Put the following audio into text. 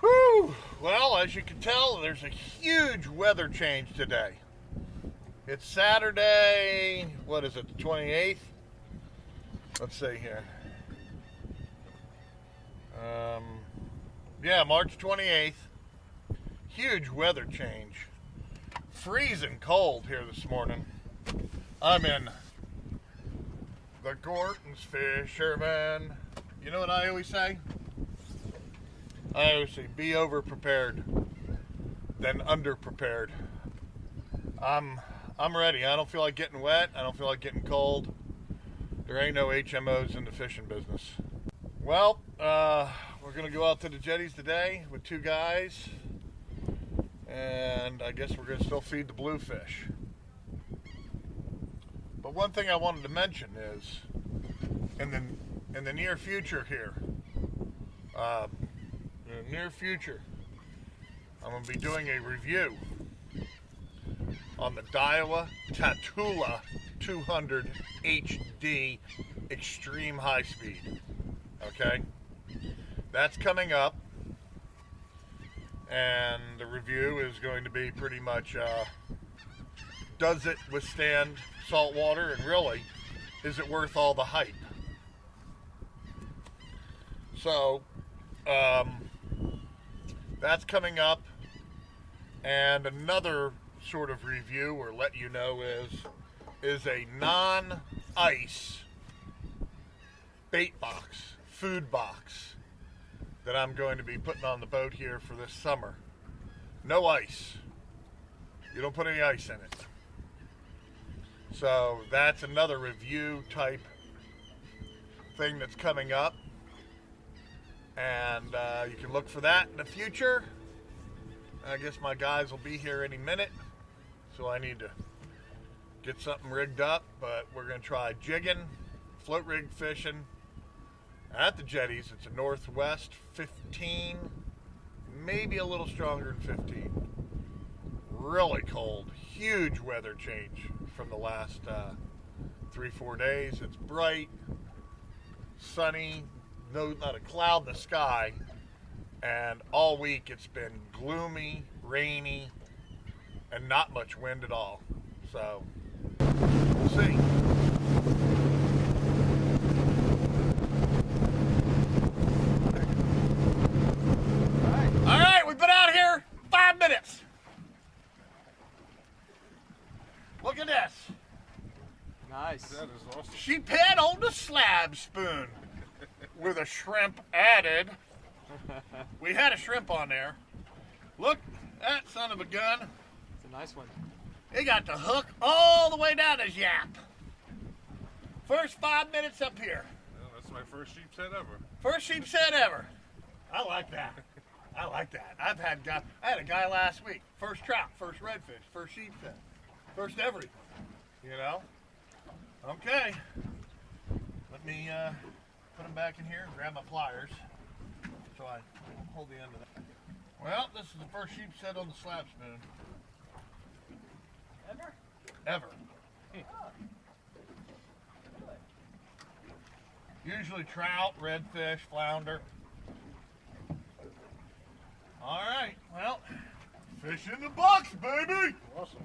Whew! Well, as you can tell, there's a huge weather change today. It's Saturday, what is it, the 28th? Let's see here. Um, yeah, March 28th. Huge weather change. Freezing cold here this morning. I'm in the Gorton's Fisherman. You know what I always say? I always say be over prepared than under prepared. I'm I'm ready. I don't feel like getting wet. I don't feel like getting cold. There ain't no HMOs in the fishing business. Well, uh, we're gonna go out to the jetties today with two guys, and I guess we're gonna still feed the bluefish. But one thing I wanted to mention is, in the in the near future here, uh, the near future, I'm going to be doing a review on the Daiwa Tatula 200 HD Extreme High Speed. Okay? That's coming up. And the review is going to be pretty much uh, does it withstand salt water? And really, is it worth all the hype? So, um, that's coming up. And another sort of review or let you know is is a non-ice bait box, food box that I'm going to be putting on the boat here for this summer. No ice. You don't put any ice in it. So that's another review type thing that's coming up and uh, you can look for that in the future. I guess my guys will be here any minute, so I need to get something rigged up. But we're going to try jigging, float rig fishing at the jetties. It's a Northwest 15, maybe a little stronger than 15. Really cold, huge weather change from the last uh, three, four days. It's bright, sunny, no, not a cloud in the sky. And all week it's been gloomy, rainy, and not much wind at all. So, we'll see. All right, we've been out here five minutes. Look at this. Nice. That is awesome. Sheep head on the slab spoon with a shrimp added. We had a shrimp on there. Look, that son of a gun. It's a nice one. He got the hook all the way down his yap. First five minutes up here. Well, that's my first sheepshead ever. First sheepshead ever. I like that. I like that. I've had guy. I had a guy last week. First trout, first redfish, first sheep head, first everything. You know. Okay. Let me uh, put them back in here and grab my pliers so I hold the end of that. Well, this is the first sheep set on the slab spoon Ever? ever. Usually trout, redfish, flounder. All right, well, fish in the box, baby. Awesome.